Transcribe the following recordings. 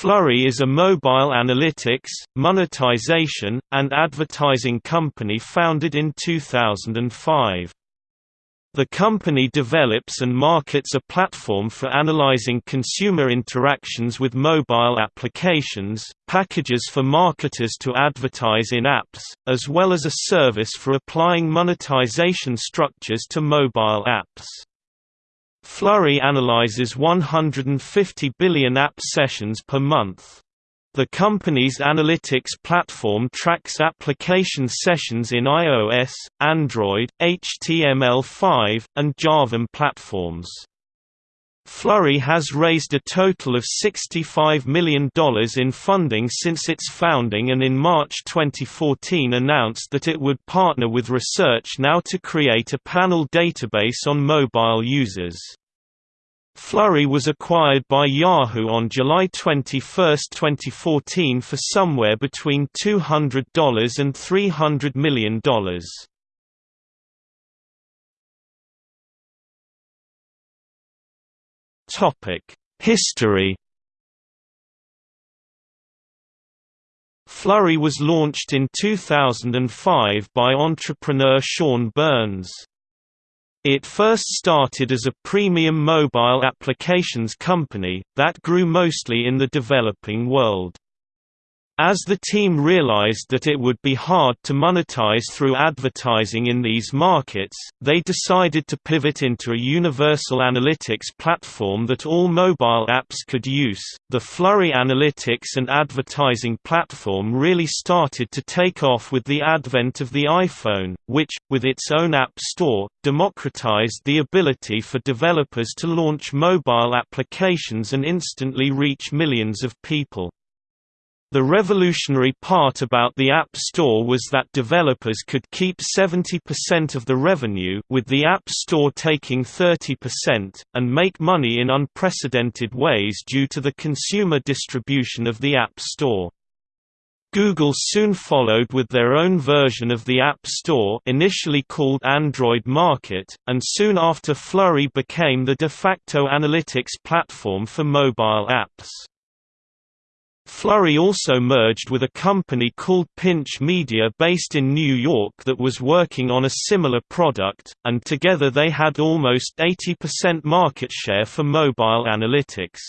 Flurry is a mobile analytics, monetization, and advertising company founded in 2005. The company develops and markets a platform for analyzing consumer interactions with mobile applications, packages for marketers to advertise in apps, as well as a service for applying monetization structures to mobile apps. Flurry analyzes 150 billion app sessions per month. The company's analytics platform tracks application sessions in iOS, Android, HTML5, and Java platforms. Flurry has raised a total of $65 million in funding since its founding and in March 2014 announced that it would partner with Research Now to create a panel database on mobile users. Flurry was acquired by Yahoo on July 21, 2014 for somewhere between $200 and $300 million. History Flurry was launched in 2005 by entrepreneur Sean Byrnes. It first started as a premium mobile applications company, that grew mostly in the developing world. As the team realized that it would be hard to monetize through advertising in these markets, they decided to pivot into a universal analytics platform that all mobile apps could use. The Flurry analytics and advertising platform really started to take off with the advent of the iPhone, which, with its own app store, democratized the ability for developers to launch mobile applications and instantly reach millions of people. The revolutionary part about the App Store was that developers could keep 70% of the revenue with the App Store taking 30%, and make money in unprecedented ways due to the consumer distribution of the App Store. Google soon followed with their own version of the App Store initially called Android Market, and soon after Flurry became the de facto analytics platform for mobile apps. Flurry also merged with a company called Pinch Media based in New York that was working on a similar product, and together they had almost 80% market share for mobile analytics.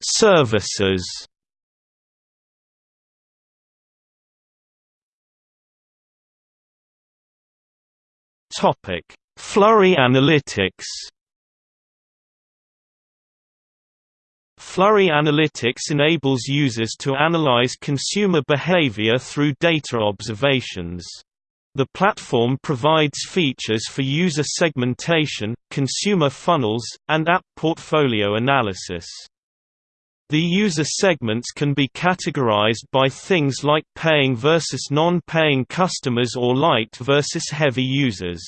Services. Topic: Flurry Analytics Flurry Analytics enables users to analyze consumer behavior through data observations. The platform provides features for user segmentation, consumer funnels, and app portfolio analysis. The user segments can be categorized by things like paying versus non-paying customers or light versus heavy users.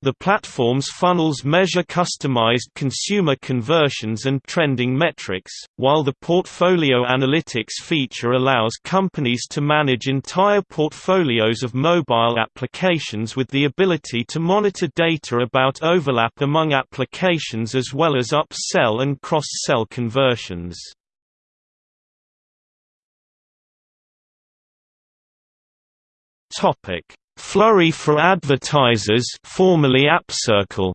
The platform's funnels measure customized consumer conversions and trending metrics, while the Portfolio Analytics feature allows companies to manage entire portfolios of mobile applications with the ability to monitor data about overlap among applications as well as upsell and cross-sell conversions. Flurry for Advertisers formerly AppCircle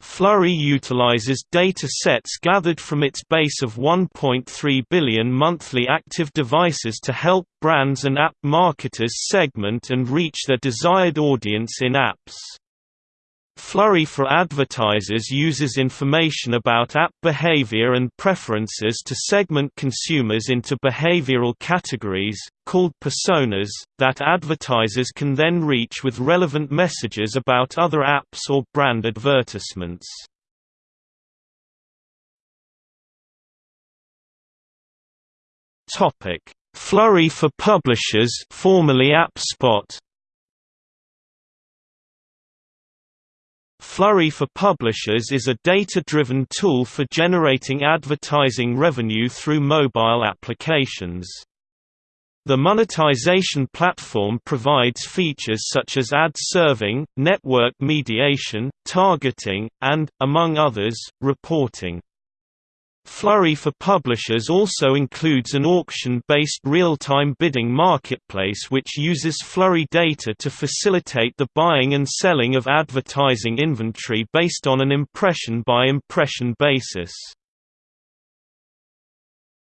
Flurry utilizes data sets gathered from its base of 1.3 billion monthly active devices to help brands and app marketers segment and reach their desired audience in apps. Flurry for Advertisers uses information about app behavior and preferences to segment consumers into behavioral categories, called personas, that advertisers can then reach with relevant messages about other apps or brand advertisements. Flurry for Publishers formerly AppSpot Flurry for Publishers is a data-driven tool for generating advertising revenue through mobile applications. The monetization platform provides features such as ad serving, network mediation, targeting, and, among others, reporting. Flurry for publishers also includes an auction-based real-time bidding marketplace which uses Flurry data to facilitate the buying and selling of advertising inventory based on an impression-by-impression -impression basis.